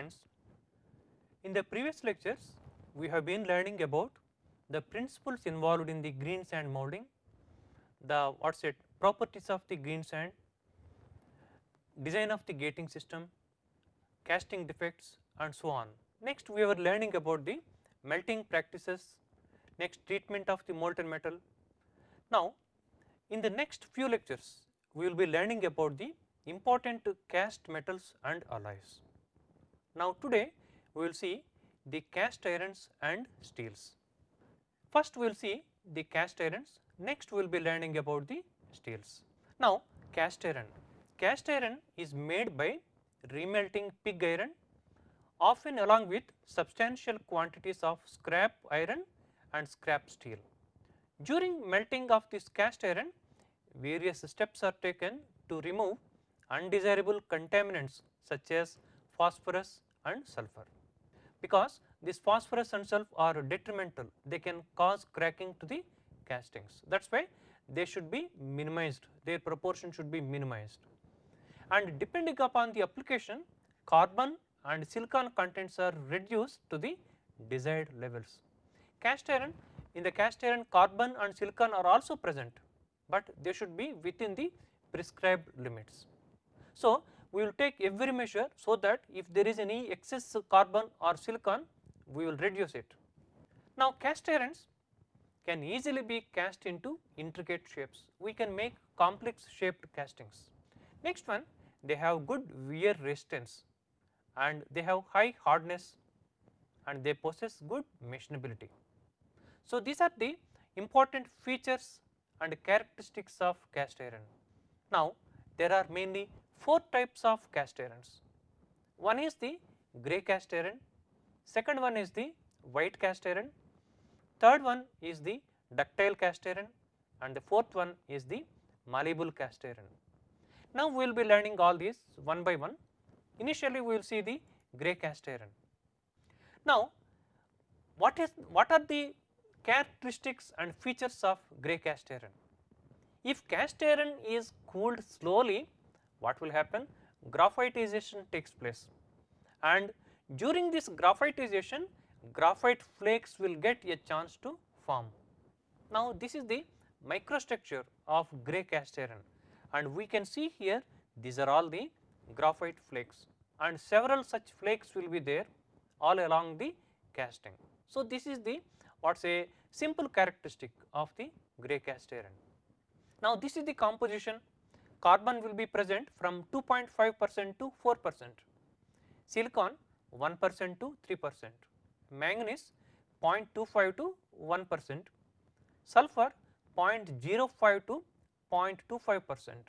friends. In the previous lectures we have been learning about the principles involved in the green sand molding, the what is it properties of the green sand, design of the gating system, casting defects and so on. Next we were learning about the melting practices, next treatment of the molten metal. Now in the next few lectures we will be learning about the important cast metals and alloys. Now today we will see the cast irons and steels. First we will see the cast irons, next we will be learning about the steels. Now cast iron, cast iron is made by remelting pig iron often along with substantial quantities of scrap iron and scrap steel. During melting of this cast iron various steps are taken to remove undesirable contaminants such as phosphorus and sulfur. Because this phosphorus and sulfur are detrimental, they can cause cracking to the castings. That is why they should be minimized, their proportion should be minimized. And depending upon the application, carbon and silicon contents are reduced to the desired levels. Cast iron, in the cast iron carbon and silicon are also present, but they should be within the prescribed limits. So, we will take every measure so that if there is any excess carbon or silicon we will reduce it. Now cast irons can easily be cast into intricate shapes, we can make complex shaped castings. Next one they have good wear resistance and they have high hardness and they possess good machinability. So these are the important features and characteristics of cast iron. Now there are mainly 4 types of cast irons. One is the grey cast iron, second one is the white cast iron, third one is the ductile cast iron and the fourth one is the malleable cast iron. Now we will be learning all these one by one. Initially we will see the grey cast iron. Now what is what are the characteristics and features of grey cast iron? If cast iron is cooled slowly what will happen? Graphitization takes place and during this graphitization graphite flakes will get a chance to form. Now this is the microstructure of grey cast iron and we can see here these are all the graphite flakes and several such flakes will be there all along the casting. So this is the what say simple characteristic of the grey cast iron. Now this is the composition carbon will be present from 2.5 percent to 4 percent, silicon 1 percent to 3 percent, manganese 0.25 to 1 percent, sulfur 0.05 to 0.25 percent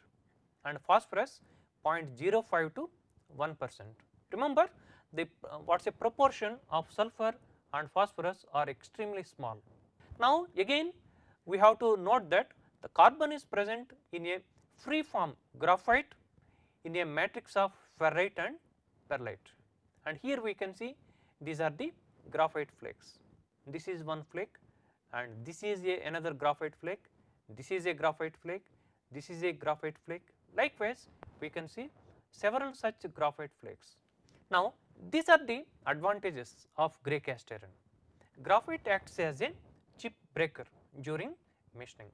and phosphorus 0.05 to 1 percent. Remember the uh, what is a proportion of sulfur and phosphorus are extremely small. Now again we have to note that the carbon is present in a free form graphite in a matrix of ferrite and pearlite. and here we can see these are the graphite flakes. This is one flake and this is a another graphite flake, this is a graphite flake, this is a graphite flake. Likewise, we can see several such graphite flakes. Now, these are the advantages of grey cast iron. Graphite acts as a chip breaker during machining.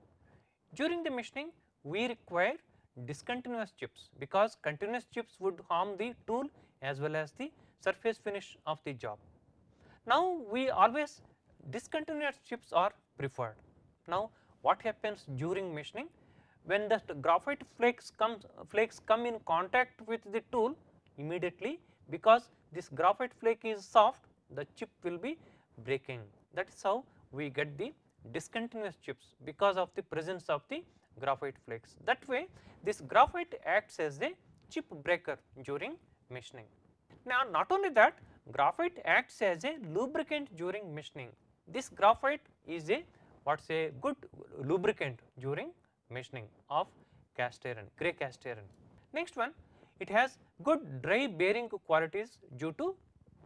During the machining, we require discontinuous chips because continuous chips would harm the tool as well as the surface finish of the job. Now we always discontinuous chips are preferred. Now what happens during machining? When the graphite flakes comes flakes come in contact with the tool immediately because this graphite flake is soft the chip will be breaking that is how we get the discontinuous chips because of the presence of the graphite flakes. That way this graphite acts as a chip breaker during machining. Now not only that graphite acts as a lubricant during machining. This graphite is a what is a good lubricant during machining of cast iron, grey cast iron. Next one it has good dry bearing qualities due to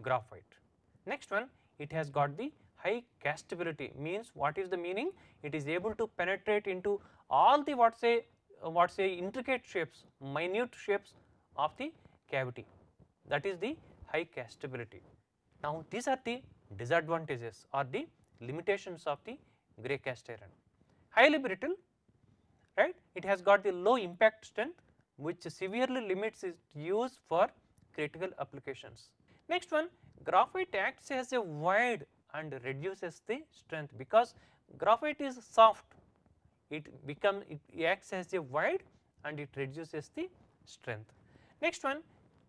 graphite. Next one it has got the high castability means what is the meaning? It is able to penetrate into all the what say what say intricate shapes, minute shapes of the cavity that is the high castability. Now, these are the disadvantages or the limitations of the grey cast iron. Highly brittle right it has got the low impact strength which severely limits its use for critical applications. Next one graphite acts as a void and reduces the strength because graphite is soft it becomes it acts as a void and it reduces the strength. Next one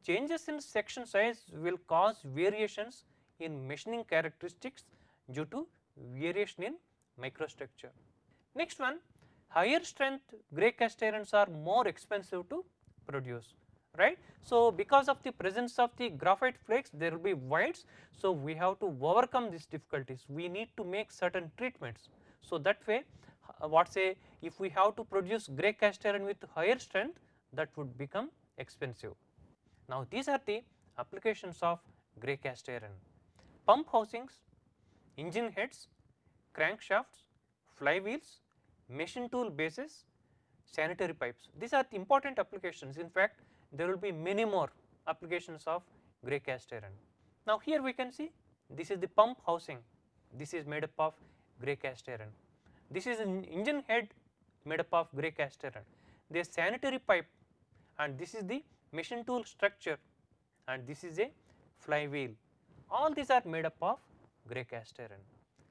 changes in section size will cause variations in machining characteristics due to variation in microstructure. Next one higher strength grey cast irons are more expensive to produce right. So, because of the presence of the graphite flakes there will be voids. So, we have to overcome these difficulties we need to make certain treatments. So, that way Uh, what say if we have to produce grey cast iron with higher strength that would become expensive. Now, these are the applications of grey cast iron pump housings, engine heads, crankshafts, flywheels, machine tool bases, sanitary pipes. These are the important applications. In fact, there will be many more applications of grey cast iron. Now, here we can see this is the pump housing, this is made up of grey cast iron. This is an engine head made up of grey cast iron. This sanitary pipe and this is the machine tool structure and this is a flywheel. All these are made up of grey cast iron.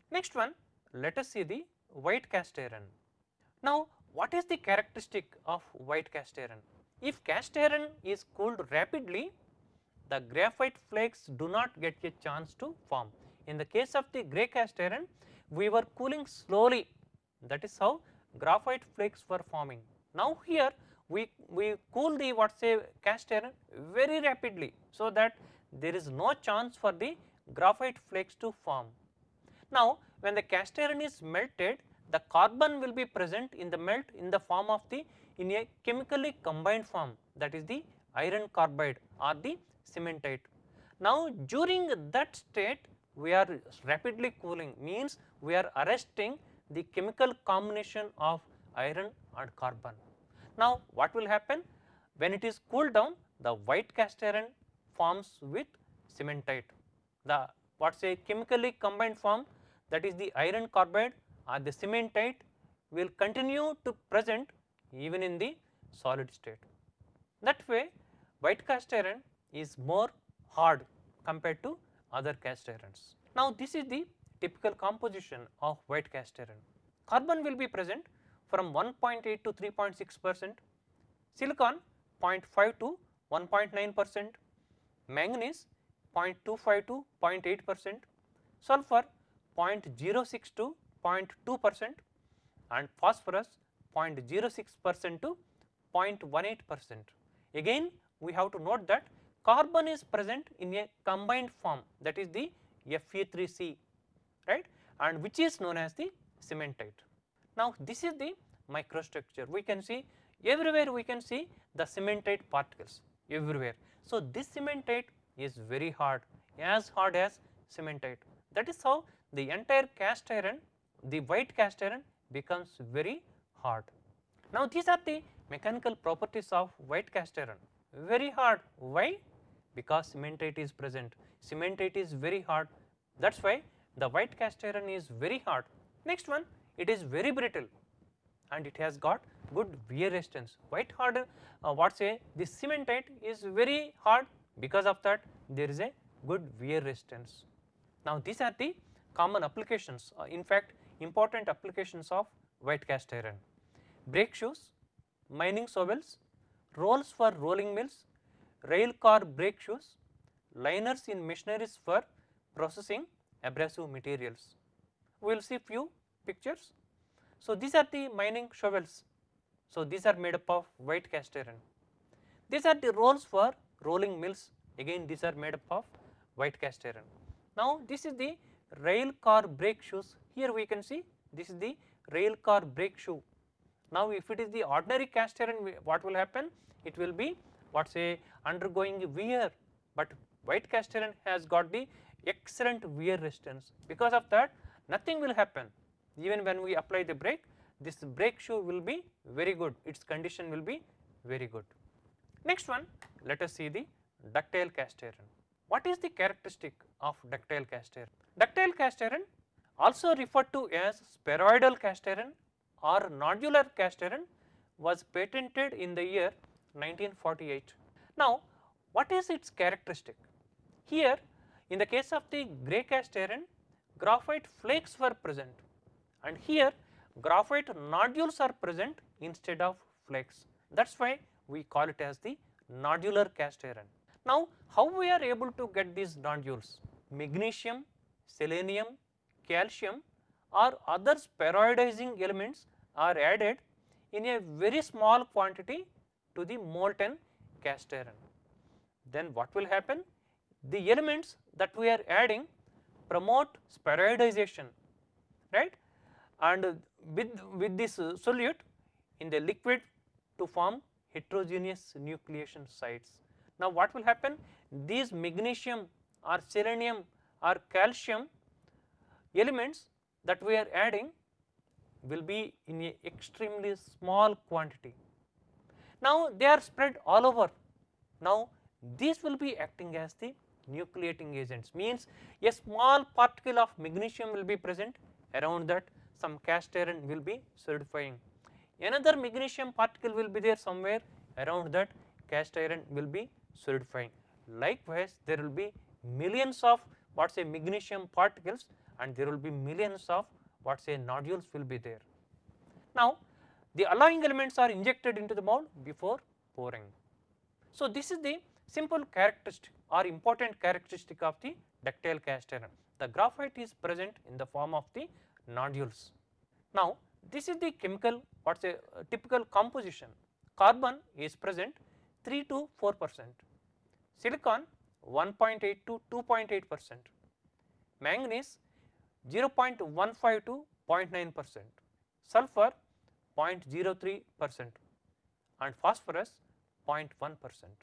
Next one, let us see the white cast iron. Now, what is the characteristic of white cast iron? If cast iron is cooled rapidly, the graphite flakes do not get a chance to form. In the case of the grey cast iron, we were cooling slowly that is how graphite flakes were forming. Now, here we, we cool the what say cast iron very rapidly, so that there is no chance for the graphite flakes to form. Now, when the cast iron is melted, the carbon will be present in the melt in the form of the in a chemically combined form that is the iron carbide or the cementite. Now, during that state we are rapidly cooling means we are arresting the chemical combination of iron and carbon. Now, what will happen when it is cooled down the white cast iron forms with cementite. The what is a chemically combined form that is the iron carbide or the cementite will continue to present even in the solid state. That way white cast iron is more hard compared to other cast irons. Now, this is the typical composition of white cast iron. Carbon will be present from 1.8 to 3.6 percent, silicon 0.5 to 1.9 percent, manganese 0.25 to 0.8 percent, sulfur 0.06 to 0.2 percent and phosphorus 0.06 percent to 0.18 percent. Again we have to note that carbon is present in a combined form that is the Fe3C right? And which is known as the cementite. Now this is the microstructure. We can see everywhere we can see the cementite particles everywhere. So this cementite is very hard as hard as cementite. That is how the entire cast iron the white cast iron becomes very hard. Now these are the mechanical properties of white cast iron. Very hard. Why? Because cementite is present. Cementite is very hard. That is why the white cast iron is very hard. Next one it is very brittle and it has got good wear resistance white hard uh, what say this cementite is very hard because of that there is a good wear resistance. Now these are the common applications uh, in fact important applications of white cast iron brake shoes, mining shovels, rolls for rolling mills, rail car brake shoes, liners in machineries for processing abrasive materials. We will see few pictures. So, these are the mining shovels. So, these are made up of white cast iron. These are the rolls for rolling mills again these are made up of white cast iron. Now, this is the rail car brake shoes here we can see this is the rail car brake shoe. Now, if it is the ordinary cast iron what will happen it will be what say undergoing wear, but white cast iron has got the excellent wear resistance because of that nothing will happen even when we apply the brake this brake shoe will be very good its condition will be very good. Next one let us see the ductile cast iron. what is the characteristic of ductile cast iron? Ductile cast iron also referred to as spheroidal cast iron or nodular cast iron was patented in the year 1948. Now, what is its characteristic? Here in the case of the grey cast iron graphite flakes were present and here graphite nodules are present instead of flakes that is why we call it as the nodular cast iron. Now, how we are able to get these nodules? Magnesium, selenium, calcium or other spheroidizing elements are added in a very small quantity to the molten cast iron. Then what will happen? The elements that we are adding promote spheroidization right and with, with this solute in the liquid to form heterogeneous nucleation sites. Now what will happen? These magnesium or selenium or calcium elements that we are adding will be in a extremely small quantity. Now they are spread all over. Now these will be acting as the nucleating agents means a small particle of magnesium will be present around that some cast iron will be solidifying. Another magnesium particle will be there somewhere around that cast iron will be solidifying. Likewise, there will be millions of what say magnesium particles and there will be millions of what say nodules will be there. Now, the alloying elements are injected into the mold before pouring. So, this is the simple characteristic or important characteristic of the ductile cast iron. The graphite is present in the form of the nodules. Now, this is the chemical what is a uh, typical composition. Carbon is present 3 to 4 percent, silicon 1.8 to 2.8 percent, manganese 0.15 to 0.9 percent, sulfur 0.03 percent and phosphorus 0.1 percent.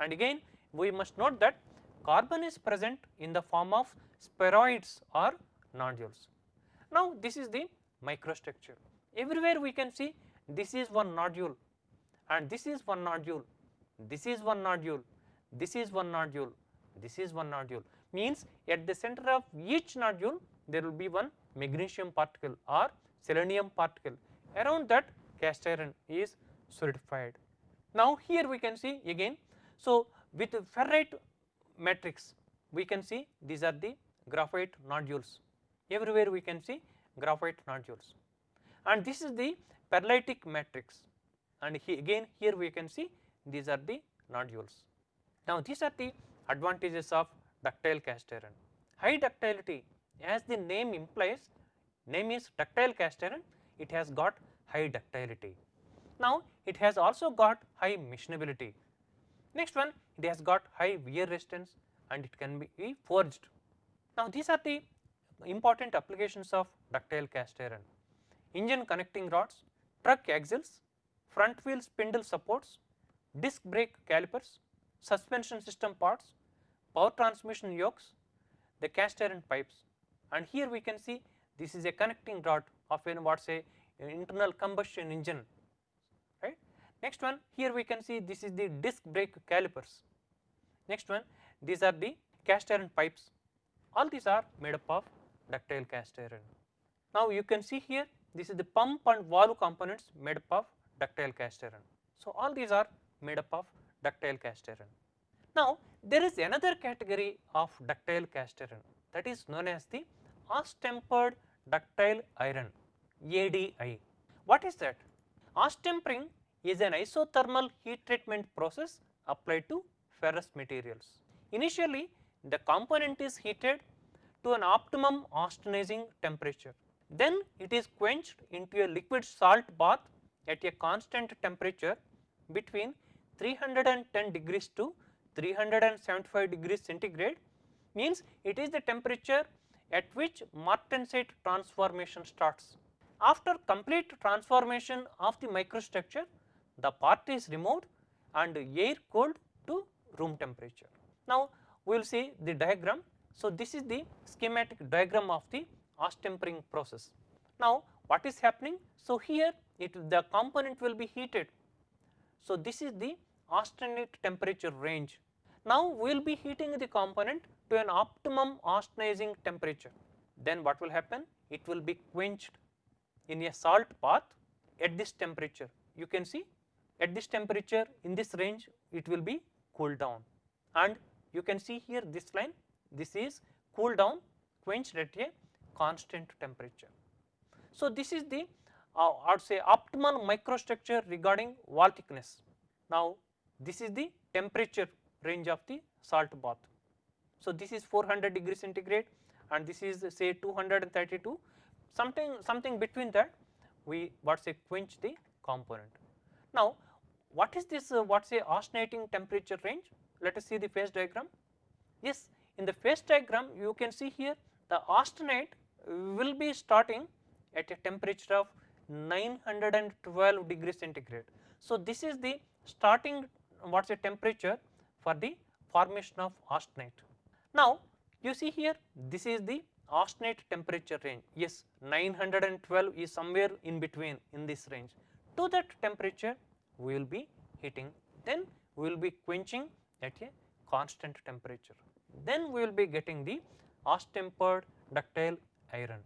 And again we must note that carbon is present in the form of spheroids or nodules. Now this is the microstructure. Everywhere we can see this is one nodule and this is one nodule, this is one nodule, this is one nodule, this is one nodule means at the center of each nodule there will be one magnesium particle or selenium particle around that cast iron is solidified. Now here we can see again so with ferrite matrix we can see these are the graphite nodules everywhere we can see graphite nodules and this is the pearlitic matrix and he again here we can see these are the nodules. Now these are the advantages of ductile cast iron. High ductility as the name implies name is ductile cast iron it has got high ductility. Now it has also got high machinability. Next one it has got high wear resistance and it can be forged. Now these are the important applications of ductile cast iron. Engine connecting rods, truck axles, front wheel spindle supports, disc brake calipers, suspension system parts, power transmission yokes, the cast iron pipes and here we can see this is a connecting rod of an what say internal combustion engine. Next one here we can see this is the disc brake calipers. Next one these are the cast iron pipes all these are made up of ductile cast iron. Now you can see here this is the pump and valve components made up of ductile cast iron. So all these are made up of ductile cast iron. Now there is another category of ductile cast iron that is known as the Austempered ductile iron ADI. What is that? Austempering is an isothermal heat treatment process applied to ferrous materials. Initially the component is heated to an optimum austenizing temperature. Then it is quenched into a liquid salt bath at a constant temperature between 310 degrees to 375 degrees centigrade means it is the temperature at which martensite transformation starts. After complete transformation of the microstructure, the part is removed and air cooled to room temperature. Now, we will see the diagram. So, this is the schematic diagram of the austempering process. Now, what is happening? So, here it the component will be heated. So, this is the austenite temperature range. Now, we will be heating the component to an optimum austenizing temperature. Then what will happen? It will be quenched in a salt bath at this temperature. You can see at this temperature in this range it will be cooled down and you can see here this line this is cooled down quenched at a constant temperature. So, this is the uh, would say optimal microstructure regarding wall thickness. Now, this is the temperature range of the salt bath. So, this is 400 degree centigrade and this is say 232 something something between that we what say quench the component. Now, what is this uh, what say austenating temperature range? Let us see the phase diagram. Yes, in the phase diagram you can see here the austenite will be starting at a temperature of 912 degree centigrade. So, this is the starting what is the temperature for the formation of austenite. Now, you see here this is the austenite temperature range yes 912 is somewhere in between in this range. To that temperature we will be heating then we will be quenching at a constant temperature. Then we will be getting the austempered ductile iron.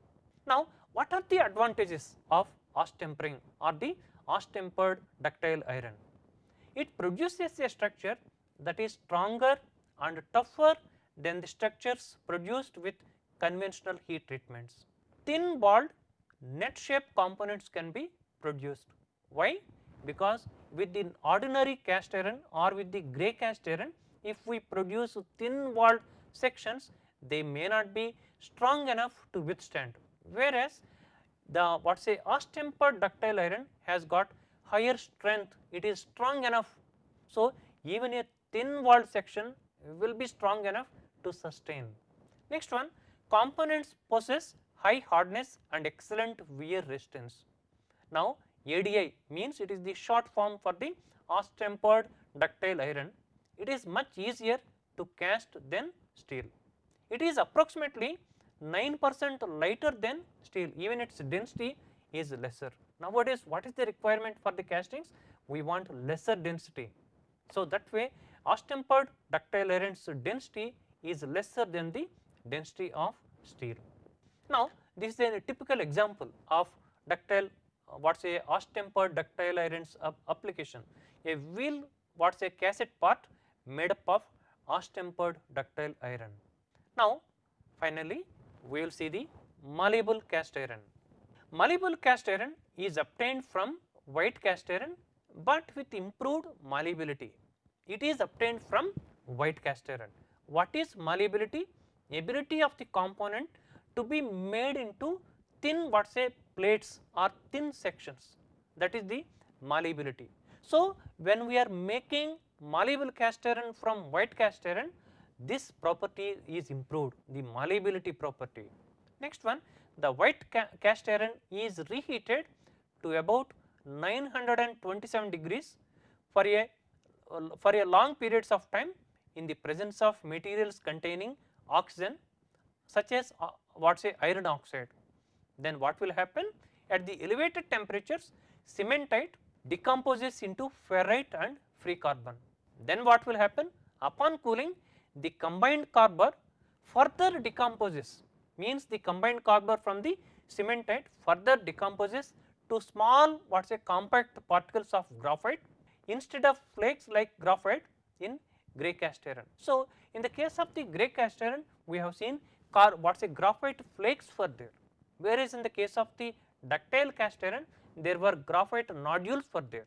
Now, what are the advantages of austempering or the austempered ductile iron? It produces a structure that is stronger and tougher than the structures produced with conventional heat treatments. Thin walled net shaped components can be produced. Why? Because with the ordinary cast iron or with the grey cast iron, if we produce thin walled sections, they may not be strong enough to withstand. Whereas, the what say austempered ductile iron has got higher strength, it is strong enough. So, even a thin walled section will be strong enough to sustain. Next one components possess high hardness and excellent wear resistance. Now ADI means it is the short form for the austempered ductile iron. It is much easier to cast than steel. It is approximately 9 percent lighter than steel even its density is lesser. Nowadays what is the requirement for the castings? We want lesser density. So that way austempered ductile iron's density is lesser than the density of steel. Now this is a typical example of ductile what say austempered ductile irons application. A wheel what say cassette part made up of austempered ductile iron. Now finally we will see the malleable cast iron. Malleable cast iron is obtained from white cast iron but with improved malleability. It is obtained from white cast iron. What is malleability? Ability of the component to be made into thin what say plates are thin sections that is the malleability. So, when we are making malleable cast iron from white cast iron this property is improved the malleability property. Next one the white ca cast iron is reheated to about 927 degrees for a for a long periods of time in the presence of materials containing oxygen such as uh, what say iron oxide. Then what will happen at the elevated temperatures cementite decomposes into ferrite and free carbon. Then what will happen upon cooling the combined carbon further decomposes means the combined carbon from the cementite further decomposes to small what is a compact particles of graphite instead of flakes like graphite in grey cast iron. So, in the case of the grey cast iron we have seen what say graphite flakes were there whereas in the case of the ductile cast iron there were graphite nodules were there.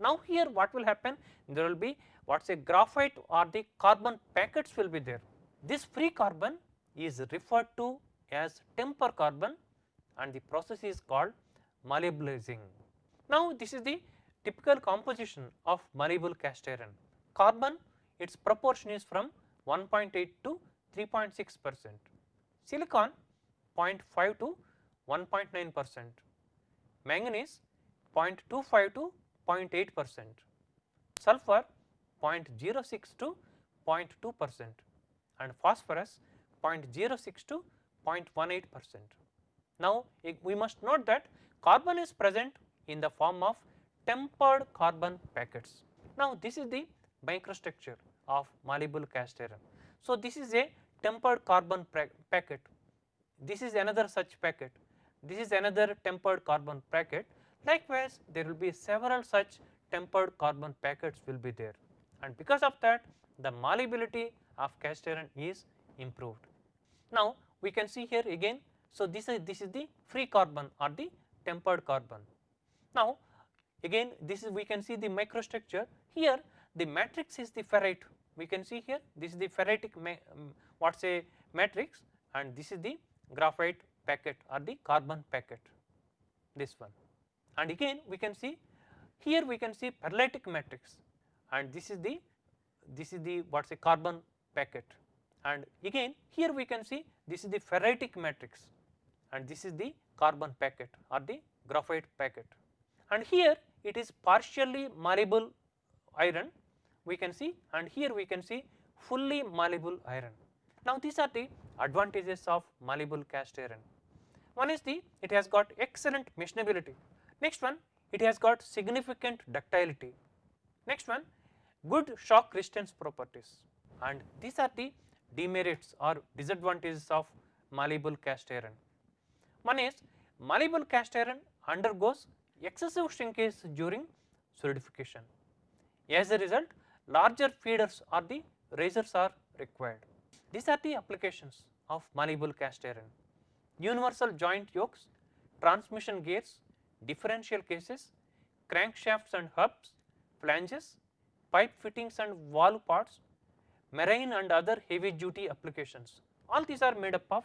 Now here what will happen there will be what say graphite or the carbon packets will be there. This free carbon is referred to as temper carbon and the process is called malleabilizing. Now this is the typical composition of malleable cast iron. Carbon its proportion is from 1.8 to 3.6 percent, silicon 0.5 to 1.9 percent, manganese 0.25 to 0.8 percent, sulfur 0.06 to 0.2 percent and phosphorus 0.06 to 0.18 percent. Now, we must note that carbon is present in the form of tempered carbon packets. Now, this is the microstructure of malleable cast iron. So, this is a tempered carbon packet, this is another such packet, this is another tempered carbon packet. Likewise, there will be several such tempered carbon packets will be there and because of that the malleability of cast iron is improved. Now, we can see here again, so this is this is the free carbon or the tempered carbon. Now, again this is we can see the microstructure here the matrix is the ferrite we can see here this is the ferritic um, what say matrix and this is the graphite packet or the carbon packet this one. And again we can see here we can see pearlitic matrix. And this is the this is the what is a carbon packet. And again here we can see this is the ferritic matrix. And this is the carbon packet or the graphite packet. And here it is partially malleable iron we can see. And here we can see fully malleable iron. Now these are the advantages of malleable cast iron. One is the it has got excellent machinability. Next one it has got significant ductility. Next one good shock resistance properties and these are the demerits or disadvantages of malleable cast iron. One is malleable cast iron undergoes excessive shrinkage during solidification. As a result, larger feeders or the risers are required. These are the applications of malleable cast iron. Universal joint yokes, transmission gears, differential cases, crankshafts and hubs, flanges, pipe fittings and valve parts, marine and other heavy duty applications. All these are made up of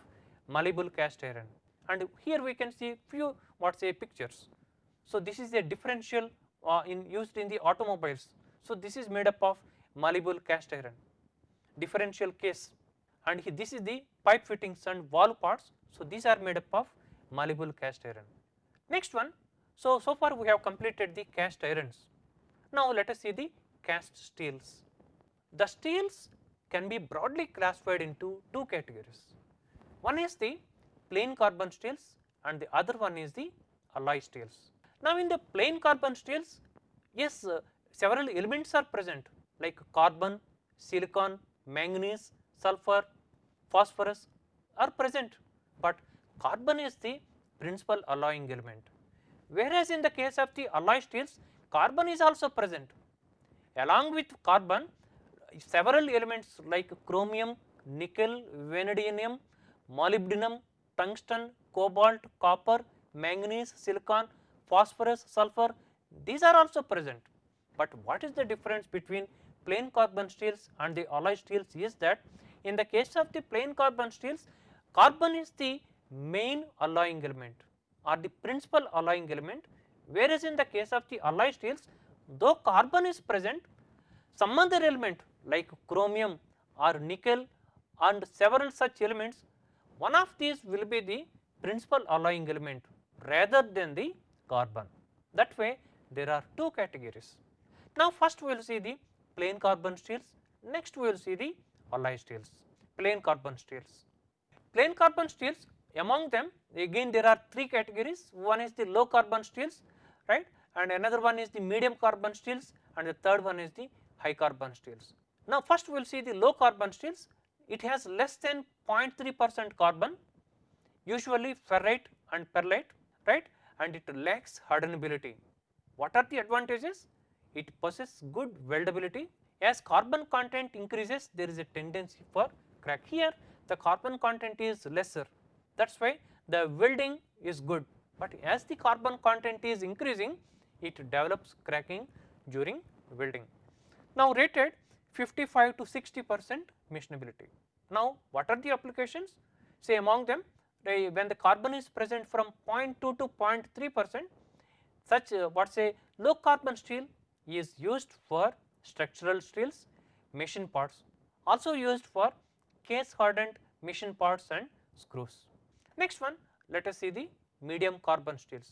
malleable cast iron and here we can see few what say pictures. So, this is a differential uh, in used in the automobiles. So, this is made up of malleable cast iron differential case and this is the pipe fittings and valve parts. So, these are made up of malleable cast iron. Next one, so, so far we have completed the cast irons. Now, let us see the cast steels. The steels can be broadly classified into two categories. One is the plain carbon steels and the other one is the alloy steels. Now, in the plain carbon steels, yes, uh, several elements are present like carbon, silicon, manganese, sulfur, phosphorus are present, but carbon is the principal alloying element. Whereas, in the case of the alloy steels, carbon is also present. Along with carbon, several elements like chromium, nickel, vanadium, molybdenum, tungsten, cobalt, copper, manganese, silicon, phosphorus, sulfur these are also present. But what is the difference between plain carbon steels and the alloy steels is that in the case of the plain carbon steels carbon is the main alloying element or the principal alloying element whereas in the case of the alloy steels though carbon is present some other element like chromium or nickel and several such elements one of these will be the principal alloying element rather than the carbon. That way there are two categories. Now first we will see the plain carbon steels, next we will see the alloy steels, plain carbon steels. Plain carbon steels among them again there are three categories, one is the low carbon steels right and another one is the medium carbon steels and the third one is the high carbon steels. Now first we will see the low carbon steels, it has less than 0.3 percent carbon usually ferrite and pearlite right and it lacks hardenability. What are the advantages? It possesses good weldability as carbon content increases there is a tendency for crack. Here the carbon content is lesser that is why the welding is good, but as the carbon content is increasing it develops cracking during welding. Now rated 55 to 60 percent machinability. Now what are the applications? Say among them when the carbon is present from 0.2 to 0.3 percent such uh, what say low carbon steel is used for structural steels, machine parts, also used for case hardened machine parts and screws. Next one let us see the medium carbon steels.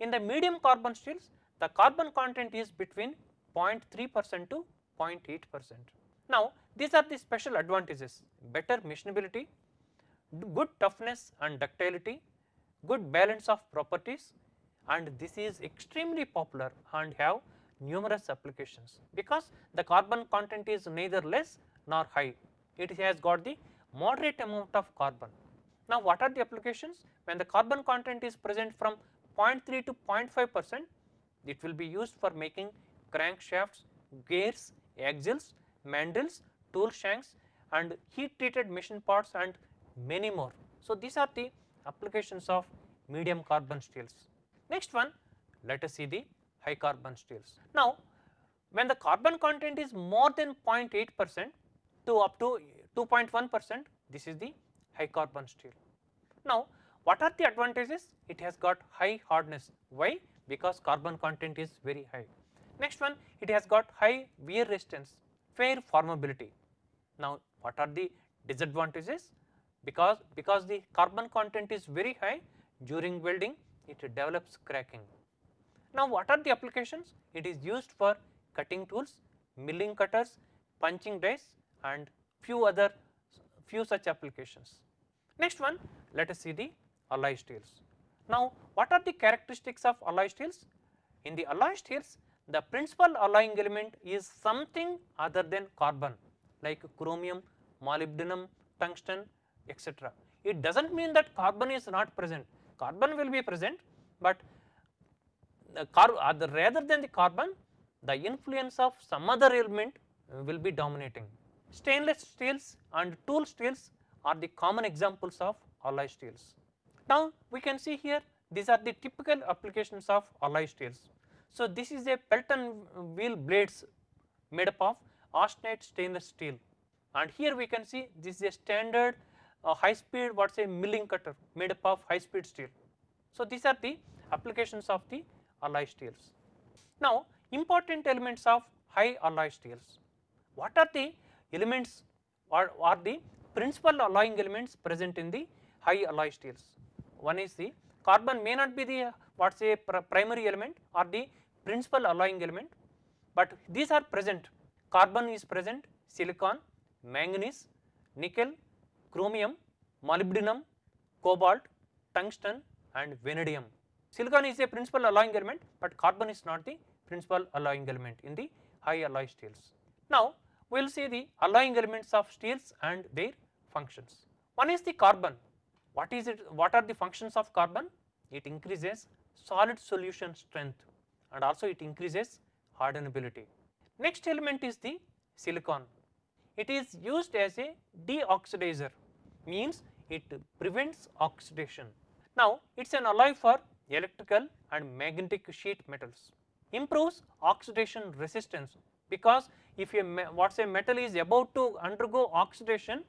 In the medium carbon steels the carbon content is between 0.3 percent to 0.8 percent. Now these are the special advantages better machinability, good toughness and ductility, good balance of properties and this is extremely popular and have numerous applications because the carbon content is neither less nor high, it has got the moderate amount of carbon. Now what are the applications? When the carbon content is present from 0.3 to 0.5 percent, it will be used for making crankshafts, gears, axles, mandrels, tool shanks and heat treated machine parts and many more. So these are the applications of medium carbon steels. Next one let us see the high carbon steels. Now when the carbon content is more than 0.8 percent to up to 2.1 percent this is the high carbon steel. Now what are the advantages? It has got high hardness. Why? Because carbon content is very high. Next one it has got high wear resistance, fair formability. Now what are the disadvantages? Because, because the carbon content is very high during welding it develops cracking. Now what are the applications? It is used for cutting tools, milling cutters, punching dies and few other few such applications. Next one let us see the alloy steels. Now what are the characteristics of alloy steels? In the alloy steels the principal alloying element is something other than carbon like chromium, molybdenum, tungsten etc. It does not mean that carbon is not present, carbon will be present but the uh, rather than the carbon the influence of some other element will be dominating. Stainless steels and tool steels are the common examples of alloy steels. Now we can see here these are the typical applications of alloy steels. So this is a Pelton wheel blades made up of austenite stainless steel and here we can see this is a standard uh, high speed what say milling cutter made up of high speed steel. So these are the applications of the alloy steels. Now important elements of high alloy steels. What are the elements or are the principal alloying elements present in the high alloy steels? One is the carbon may not be the what say pr primary element or the principal alloying element, but these are present carbon is present, silicon, manganese, nickel, chromium, molybdenum, cobalt, tungsten and vanadium. Silicon is a principal alloying element, but carbon is not the principal alloying element in the high alloy steels. Now we will see the alloying elements of steels and their functions. One is the carbon. What is it? What are the functions of carbon? It increases solid solution strength and also it increases hardenability. Next element is the silicon. It is used as a deoxidizer means it prevents oxidation. Now it is an alloy for electrical and magnetic sheet metals. Improves oxidation resistance because if a what say metal is about to undergo oxidation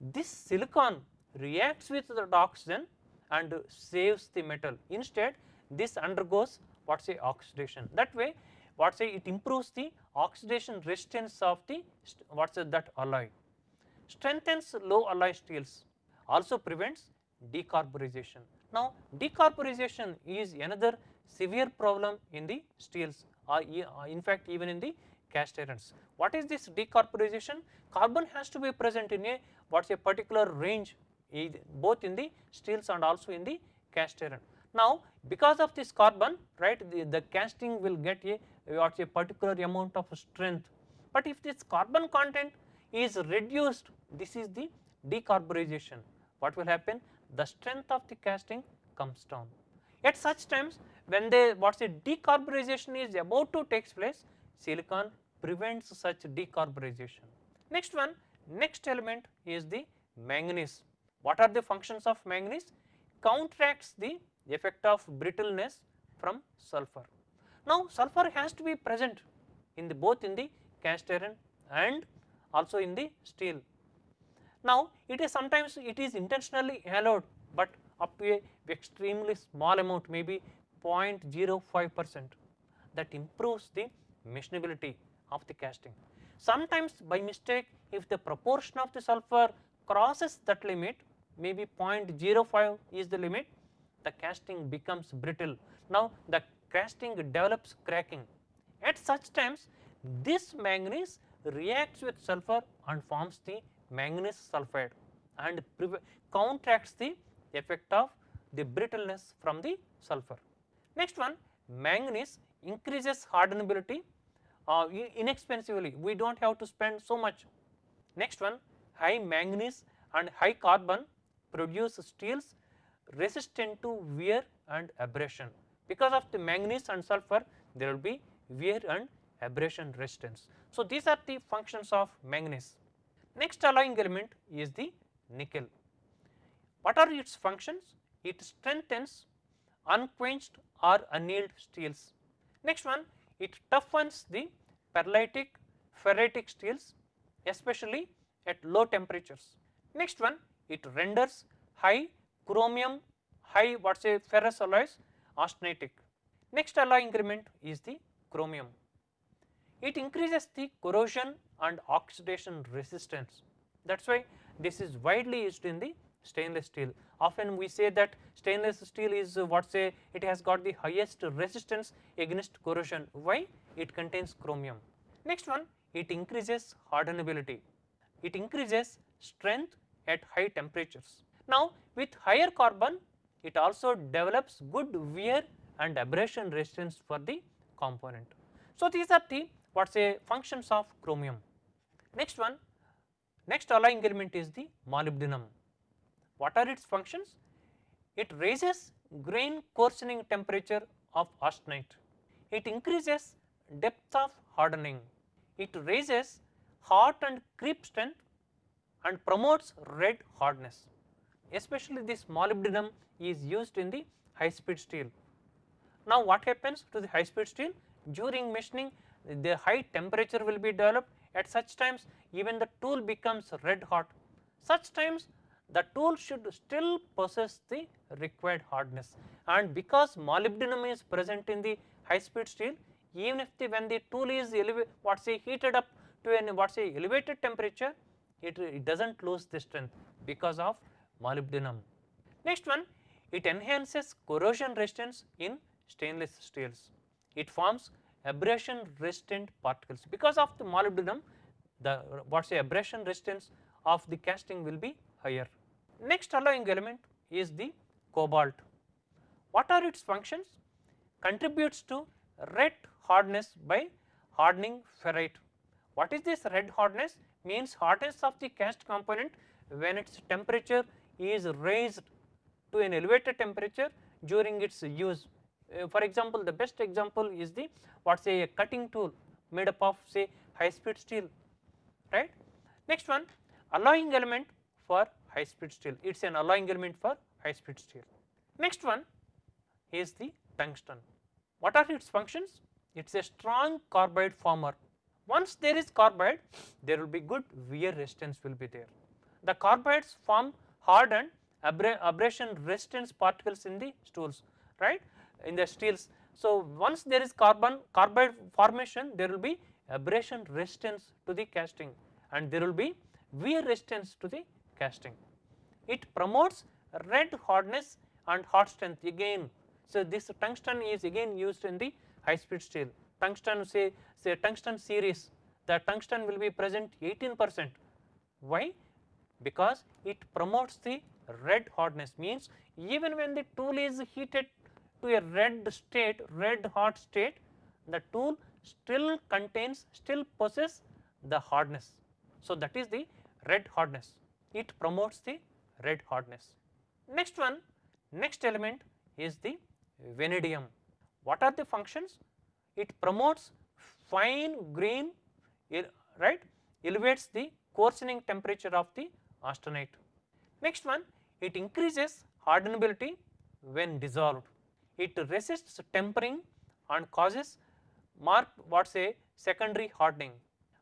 this silicon reacts with the oxygen and saves the metal. Instead this undergoes what say oxidation. That way what say it improves the oxidation resistance of the what say that alloy. Strengthens low alloy steels also prevents decarburization now decarburization is another severe problem in the steels or uh, uh, in fact even in the cast irons. What is this decarburization? Carbon has to be present in a what is a particular range both in the steels and also in the cast iron. Now because of this carbon right the, the casting will get a what is a particular amount of strength but if this carbon content is reduced this is the decarburization what will happen the strength of the casting comes down. At such times when they what say decarburization is about to takes place silicon prevents such decarburization. Next one, next element is the manganese. What are the functions of manganese? Counteracts the effect of brittleness from sulfur. Now sulfur has to be present in the both in the cast iron and also in the steel. Now it is sometimes it is intentionally allowed but up to a extremely small amount maybe 0.05 percent that improves the machinability of the casting. Sometimes by mistake if the proportion of the sulfur crosses that limit maybe 0.05 is the limit the casting becomes brittle. Now the casting develops cracking. At such times this manganese reacts with sulfur and forms the manganese sulphide and counteracts the effect of the brittleness from the sulfur. Next one manganese increases hardenability uh, inexpensively, we do not have to spend so much. Next one high manganese and high carbon produce steels resistant to wear and abrasion. Because of the manganese and sulfur there will be wear and abrasion resistance. So, these are the functions of manganese. Next alloying element is the nickel. What are its functions? It strengthens unquenched or annealed steels. Next one it toughens the pearlitic ferritic steels especially at low temperatures. Next one it renders high chromium high what say ferrous alloys austenitic. Next alloy increment is the chromium. It increases the corrosion and oxidation resistance that is why this is widely used in the stainless steel. Often we say that stainless steel is what say it has got the highest resistance against corrosion. Why? It contains chromium. Next one it increases hardenability. It increases strength at high temperatures. Now with higher carbon it also develops good wear and abrasion resistance for the component. So these are the what say functions of chromium. Next one next alloying element is the molybdenum. What are its functions? It raises grain coarsening temperature of austenite. It increases depth of hardening. It raises hot and creep strength and promotes red hardness. Especially this molybdenum is used in the high speed steel. Now what happens to the high speed steel? During machining the high temperature will be developed at such times even the tool becomes red hot. Such times the tool should still possess the required hardness and because molybdenum is present in the high speed steel even if the when the tool is what say heated up to an what say elevated temperature it, it does not lose the strength because of molybdenum. Next one it enhances corrosion resistance in stainless steels. It forms abrasion resistant particles because of the molybdenum the what say abrasion resistance of the casting will be higher. Next alloying element is the cobalt. What are its functions? Contributes to red hardness by hardening ferrite. What is this red hardness? Means hardness of the cast component when its temperature is raised to an elevated temperature during its use. Uh, for example, the best example is the what say a cutting tool made up of say high speed steel right. Next one alloying element for high speed steel, it is an alloying element for high speed steel. Next one is the tungsten. What are its functions? It is a strong carbide former. Once there is carbide, there will be good wear resistance will be there. The carbides form hardened abrasion resistance particles in the stools, right, in the steels. So once there is carbon carbide formation, there will be abrasion resistance to the casting and there will be wear resistance to the casting. It promotes red hardness and hot strength again. So, this tungsten is again used in the high speed steel. Tungsten say, say tungsten series, the tungsten will be present 18 percent. Why? Because it promotes the red hardness means even when the tool is heated to a red state, red hot state, the tool still contains, still possess the hardness. So, that is the red hardness it promotes the red hardness. Next one, next element is the vanadium. What are the functions? It promotes fine grain, right, elevates the coarsening temperature of the austenite. Next one, it increases hardenability when dissolved. It resists tempering and causes mark what say secondary hardening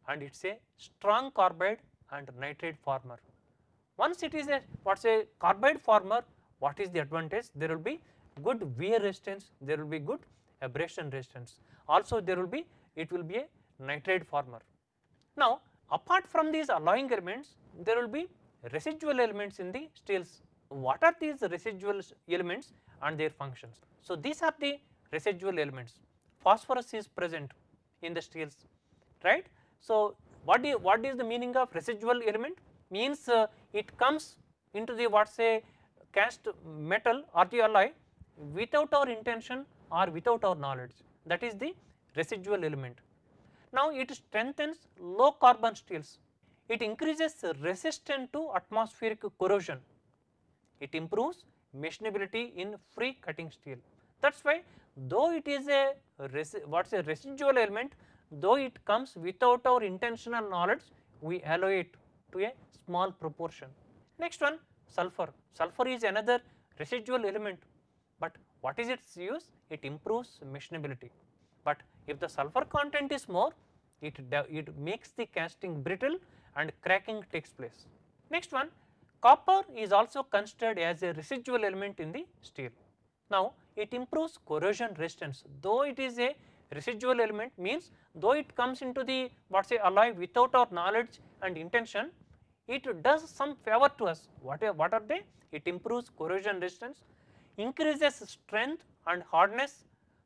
and it is a strong carbide and nitride former. Once it is a what is a carbide former, what is the advantage? There will be good wear resistance, there will be good abrasion resistance. Also there will be, it will be a nitride former. Now apart from these alloying elements, there will be residual elements in the steels. What are these residual elements and their functions? So these are the residual elements. Phosphorus is present in the steels, right? So what, you, what is the meaning of residual element? means uh, it comes into the what say cast metal or the alloy without our intention or without our knowledge that is the residual element. Now it strengthens low carbon steels, it increases resistance to atmospheric corrosion, it improves machinability in free cutting steel. That is why though it is a what is a residual element though it comes without our intentional knowledge we allow it to a small proportion. Next one sulfur, sulfur is another residual element but what is its use? It improves machinability but if the sulfur content is more it, it makes the casting brittle and cracking takes place. Next one copper is also considered as a residual element in the steel. Now it improves corrosion resistance though it is a residual element means though it comes into the what say alloy without our knowledge and intention it does some favor to us what are, what are they it improves corrosion resistance increases strength and hardness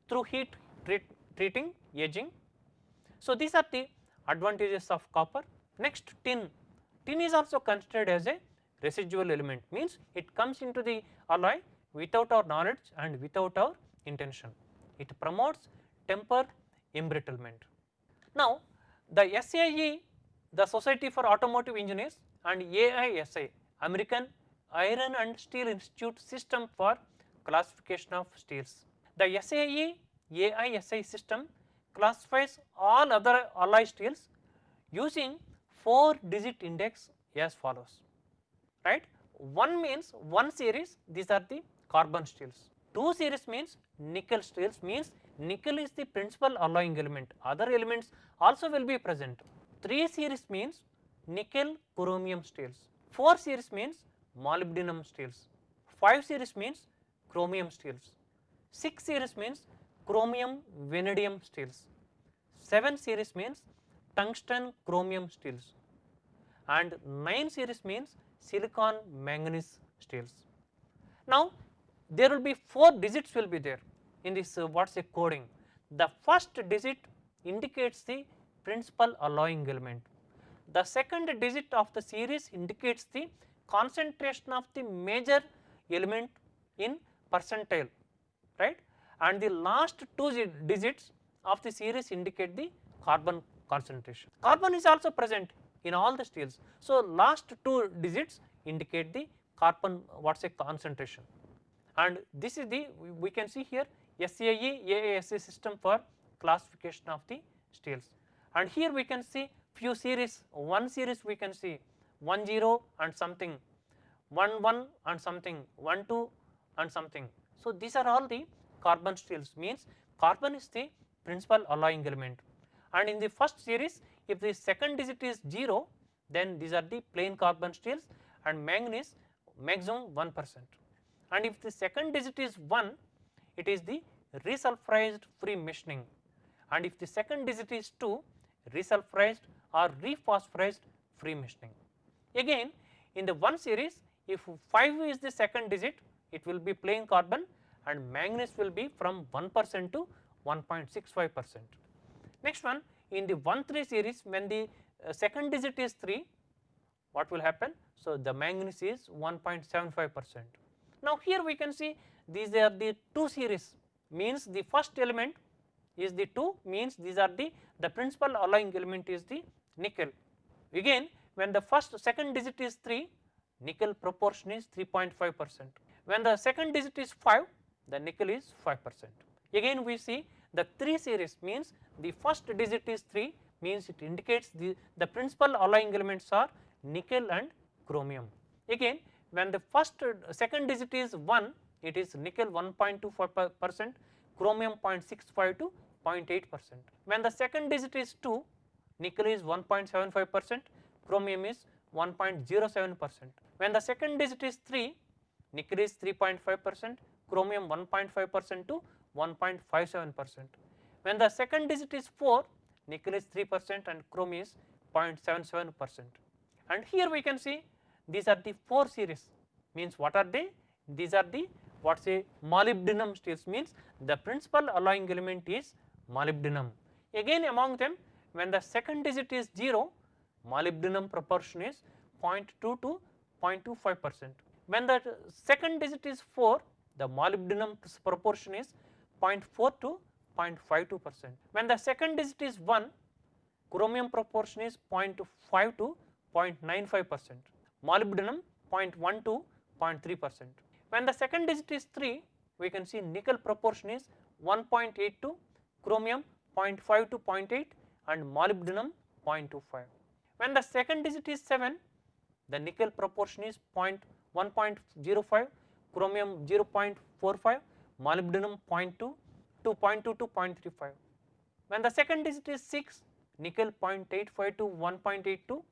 through heat treat, treating aging. So, these are the advantages of copper. Next tin, tin is also considered as a residual element means it comes into the alloy without our knowledge and without our intention. It promotes temper embrittlement. Now, the SAE the Society for Automotive Engineers and AISI American Iron and Steel Institute system for classification of steels. The SAE AISI system classifies all other alloy steels using 4 digit index as follows right. 1 means 1 series these are the carbon steels, 2 series means nickel steels means nickel is the principal alloying element. Other elements also will be present. 3 series means nickel chromium steels, 4 series means molybdenum steels, 5 series means chromium steels, 6 series means chromium vanadium steels, 7 series means tungsten chromium steels. And 9 series means silicon manganese steels. Now there will be 4 digits will be there in this uh, what is a coding. The first digit indicates the principal alloying element. The second digit of the series indicates the concentration of the major element in percentile right and the last two digits of the series indicate the carbon concentration. Carbon is also present in all the steels. So, last two digits indicate the carbon what is a concentration and this is the we can see here SAE AISI system for classification of the steels. And here we can see few series one series we can see 1 0 and something 1 1 and something 1 2 and something. So, these are all the carbon steels means carbon is the principal alloying element. And in the first series if the second digit is 0 then these are the plain carbon steels and manganese maximum 1 percent and if the second digit is 1 it is the resulfurized free machining and if the second digit is 2 resulfurized or rephosphorized free machining. Again in the 1 series if 5 is the second digit it will be plain carbon and manganese will be from 1 percent to 1.65 percent. Next one in the 1 3 series when the uh, second digit is 3 what will happen? So, the manganese is 1.75 percent. Now, here we can see these are the 2 series means the first element is the 2 means these are the the principal alloying element is the nickel. Again when the first second digit is 3 nickel proportion is 3.5 percent. When the second digit is 5 the nickel is 5 percent. Again we see the 3 series means the first digit is 3 means it indicates the, the principal alloying elements are nickel and chromium. Again when the first uh, second digit is 1 it is nickel 1.24 percent, chromium 0.65 to 0.8 percent. When the second digit is 2 nickel is 1.75 percent, chromium is 1.07 percent. When the second digit is 3 nickel is 3.5 percent, chromium 1.5 percent to 1.57 percent. When the second digit is 4 nickel is 3 percent and chromium is 0.77 percent. And here we can see these are the 4 series means what are they? These are the what say molybdenum steels means the principal alloying element is molybdenum. Again among them when the second digit is 0 molybdenum proportion is 0.2 to 0.25 percent. When the second digit is 4 the molybdenum proportion is 0.4 to 0.52 percent. When the second digit is 1, chromium proportion is 0.5 to 0.95 percent, molybdenum 0.1 to 0.3 percent. When the second digit is 3, we can see nickel proportion is 1.8 to chromium 0.5 to 0.8 and molybdenum 0.25. When the second digit is 7, the nickel proportion is 1.05, chromium 0.45, molybdenum 0.2 to 0.2 to 0.35. When the second digit is 6, nickel 0.85 to 1.82,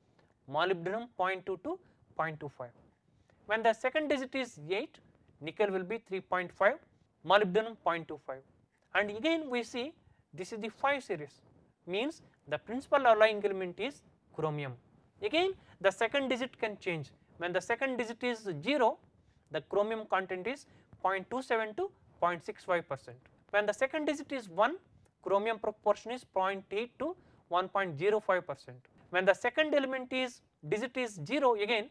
molybdenum 0.2 to 0.25. When the second digit is 8, nickel will be 3.5, molybdenum 0.25 and again we see this is the 5 series means the principal alloying element is chromium. Again the second digit can change when the second digit is 0 the chromium content is 0.27 to 0.65 percent. When the second digit is 1 chromium proportion is 0.8 to 1.05 percent. When the second element is digit is 0 again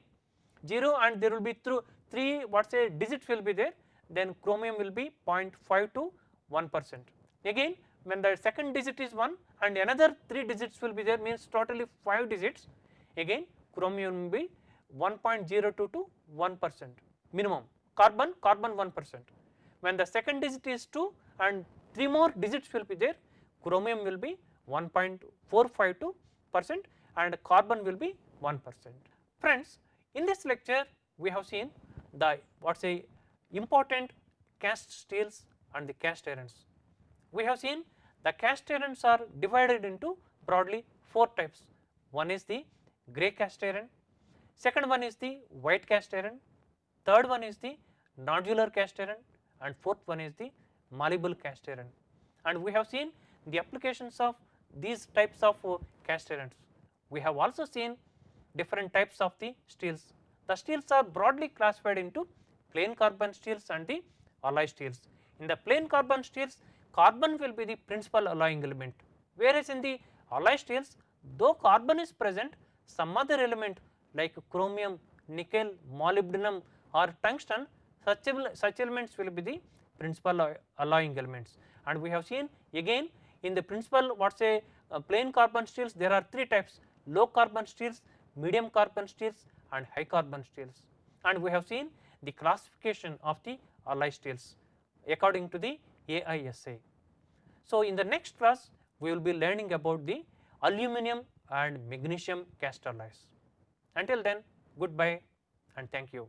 0 and there will be through 3 what say digits will be there then chromium will be 0.5 to 1 percent. Again when the second digit is 1 and another 3 digits will be there means totally 5 digits again chromium will be 1.02 to 1 percent minimum carbon carbon 1 percent. When the second digit is 2 and 3 more digits will be there chromium will be 1.452 percent and carbon will be 1 percent. Friends in this lecture we have seen the what say important cast steels and the cast irons. We have seen the cast irons are divided into broadly 4 types. One is the grey cast iron, second one is the white cast iron, third one is the nodular cast iron and fourth one is the malleable cast iron. And we have seen the applications of these types of uh, cast irons. We have also seen different types of the steels. The steels are broadly classified into plain carbon steels and the alloy steels. In the plain carbon steels carbon will be the principal alloying element whereas in the alloy steels though carbon is present some other element like chromium, nickel, molybdenum or tungsten such, such elements will be the principal alloying elements and we have seen again in the principal what say uh, plain carbon steels there are three types low carbon steels, medium carbon steels and high carbon steels and we have seen the classification of the alloy steels according to the AISA. So, in the next class we will be learning about the aluminum and magnesium cast alloys. Until then goodbye and thank you.